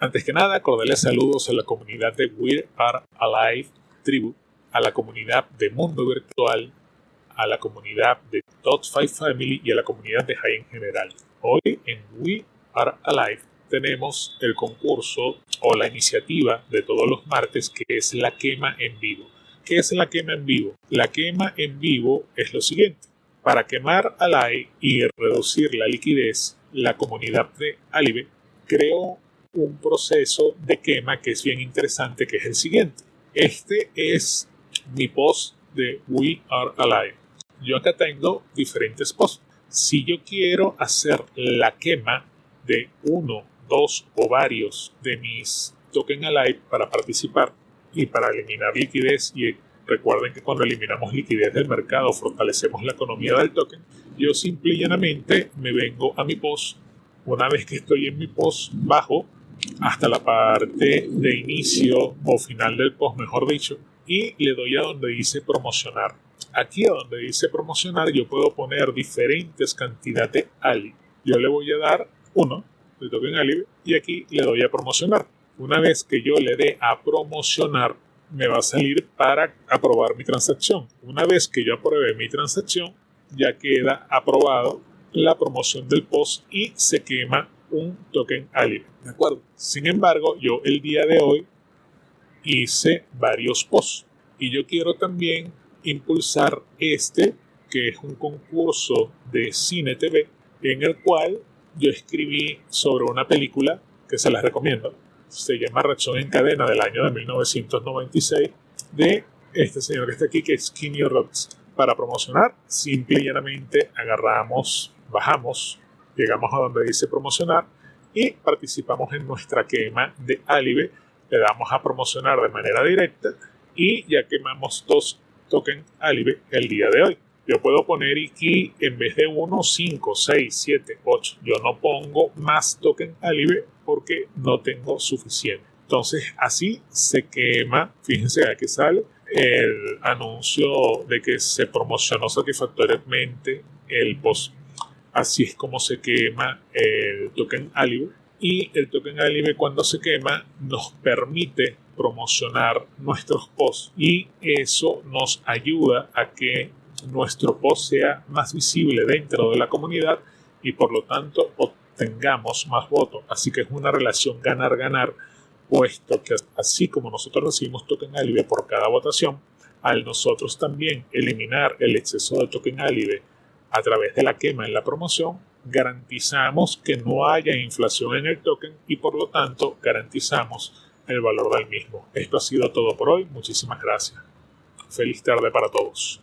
Antes que nada, cordiales saludos a la comunidad de We Are Alive Tribu, a la comunidad de Mundo Virtual, a la comunidad de Top 5 Family y a la comunidad de High en general. Hoy en We Are Alive tenemos el concurso o la iniciativa de todos los martes que es la quema en vivo. ¿Qué es la quema en vivo? La quema en vivo es lo siguiente. Para quemar Alive y reducir la liquidez, la comunidad de Alive creó un proceso de quema que es bien interesante, que es el siguiente. Este es mi post de We Are Alive. Yo acá tengo diferentes posts. Si yo quiero hacer la quema de uno, dos o varios de mis token alive para participar y para eliminar liquidez y recuerden que cuando eliminamos liquidez del mercado fortalecemos la economía del token yo simple y llanamente me vengo a mi post una vez que estoy en mi post bajo hasta la parte de inicio o final del post mejor dicho y le doy a donde dice promocionar Aquí a donde dice promocionar yo puedo poner diferentes cantidades de Ali. Yo le voy a dar uno de token Ali y aquí le doy a promocionar. Una vez que yo le dé a promocionar, me va a salir para aprobar mi transacción. Una vez que yo apruebe mi transacción, ya queda aprobado la promoción del post y se quema un token Ali. ¿De acuerdo? Sin embargo, yo el día de hoy hice varios posts y yo quiero también impulsar este, que es un concurso de cine TV, en el cual yo escribí sobre una película que se las recomiendo. Se llama Reacción en Cadena del año de 1996 de este señor que está aquí, que es Kenny Rhodes. Para promocionar, simple y llanamente agarramos, bajamos, llegamos a donde dice promocionar y participamos en nuestra quema de Alive. Le damos a promocionar de manera directa y ya quemamos dos token Alive el día de hoy. Yo puedo poner aquí en vez de 1, 5, 6, 7, 8. Yo no pongo más token Alive porque no tengo suficiente. Entonces así se quema, fíjense aquí sale el anuncio de que se promocionó satisfactoriamente el post. Así es como se quema el token Alive. Y el token Alive cuando se quema nos permite promocionar nuestros posts y eso nos ayuda a que nuestro post sea más visible dentro de la comunidad y por lo tanto obtengamos más votos. Así que es una relación ganar-ganar, puesto que así como nosotros recibimos token alivio por cada votación, al nosotros también eliminar el exceso de token alivio a través de la quema en la promoción, garantizamos que no haya inflación en el token y por lo tanto garantizamos el valor del mismo. Esto ha sido todo por hoy. Muchísimas gracias. Feliz tarde para todos.